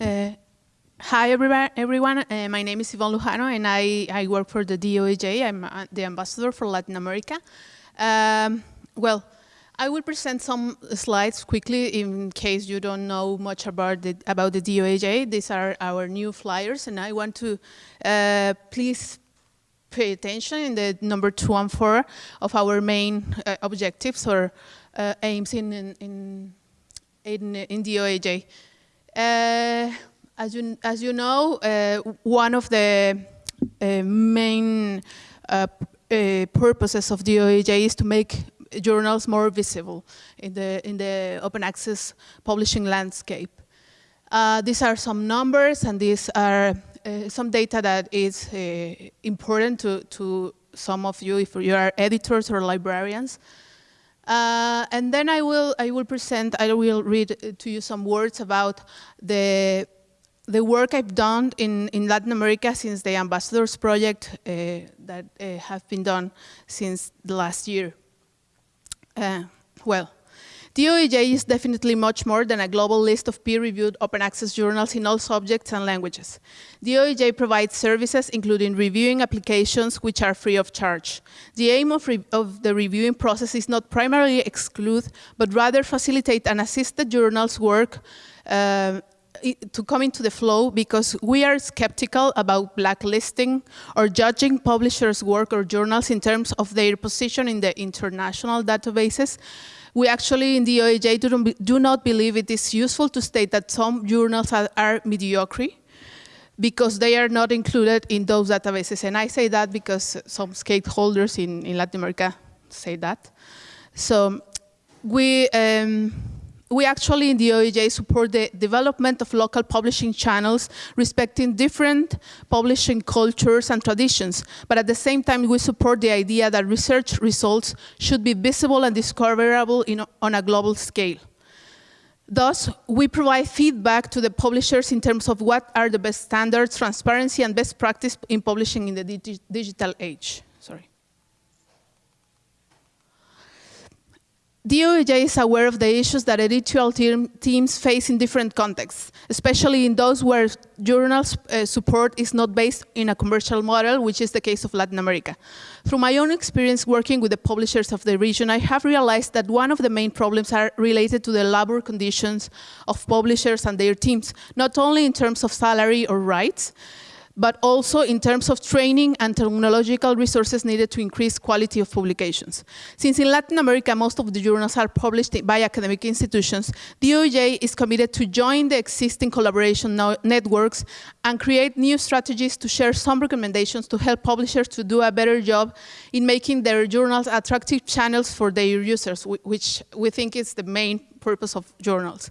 Uh, hi, everyone. Uh, my name is Ivonne Lujano, and I, I work for the DOAJ. I'm uh, the ambassador for Latin America. Um, well, I will present some slides quickly in case you don't know much about the, about the DOAJ. These are our new flyers, and I want to uh, please pay attention in the number two and four of our main uh, objectives or uh, aims in, in, in, in. Uh, as, you, as you know, uh, one of the uh, main purposes of DOAJ is to make journals more visible in the, in the open access publishing landscape. Uh, these are some numbers and these are uh, some data that is uh, important to, to some of you if you are editors or librarians. Uh, and then I will, I will present, I will read to you some words about the, the work I've done in, in Latin America since the Ambassadors Project uh, that uh, have been done since the last year. Uh, well, DOAJ is definitely much more than a global list of peer-reviewed open access journals in all subjects and languages. DOAJ provides services including reviewing applications which are free of charge. The aim of, of the reviewing process is not primarily exclude, but rather facilitate and assist the journal's work uh, to come into the flow because we are skeptical about blacklisting or judging publishers' work or journals in terms of their position in the international databases. We actually, in the DOAJ, do not believe it is useful to state that some journals are, are mediocre because they are not included in those databases. And I say that because some stakeholders in, in Latin America say that. So we, um, we actually in the DOAJ support the development of local publishing channels respecting different publishing cultures and traditions, but at the same time we support the idea that research results should be visible and discoverable in, on a global scale. Thus, we provide feedback to the publishers in terms of what are the best standards, transparency, and best practice in publishing in the digital age. DOAJ is aware of the issues that editorial team, teams face in different contexts, especially in those where journals uh, support is not based in a commercial model, which is the case of Latin America. Through my own experience working with the publishers of the region, I have realized that one of the main problems are related to the labor conditions of publishers and their teams, not only in terms of salary or rights, but also in terms of training and technological resources needed to increase quality of publications. Since in Latin America, most of the journals are published by academic institutions, DOAJ is committed to join the existing collaboration networks and create new strategies to share some recommendations to help publishers to do a better job in making their journals attractive channels for their users, which we think is the main purpose of journals.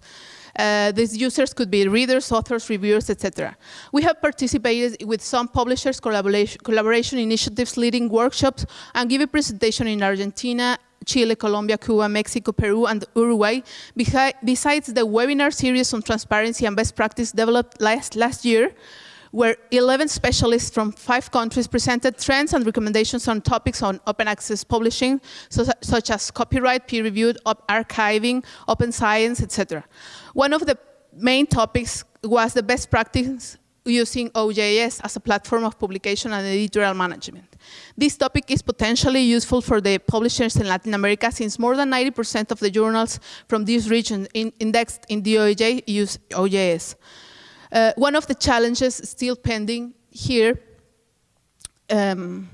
Uh, these users could be readers, authors, reviewers, etc. We have participated with some publishers collaboration, collaboration initiatives, leading workshops, and give a presentation in Argentina, Chile, Colombia, Cuba, Mexico, Peru, and Uruguay, besides the webinar series on transparency and best practice developed last, last year, where 11 specialists from five countries presented trends and recommendations on topics on open access publishing, so, such as copyright, peer-reviewed, archiving, open science, etc. One of the main topics was the best practice using OJS as a platform of publication and editorial management. This topic is potentially useful for the publishers in Latin America since more than 90% of the journals from this region in indexed in DOAJ use OJS. Uh, one of the challenges still pending here um,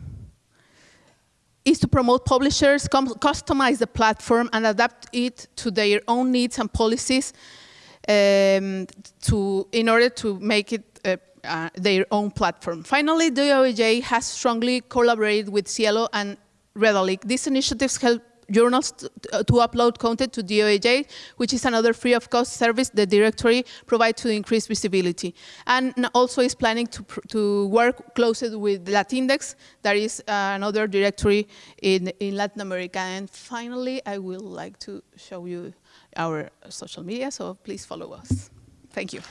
is to promote publishers, customize the platform and adapt it to their own needs and policies um, to, in order to make it uh, uh, their own platform. Finally, DOAJ has strongly collaborated with SciELO and Redalyc. These initiatives help journals to, to, upload content to DOAJ, which is another free of cost service the directory provides to increase visibility. And also is planning to, to work closely with Latindex, that is uh, another directory in, in Latin America. And finally, I will like to show you our social media, so please follow us. Thank you.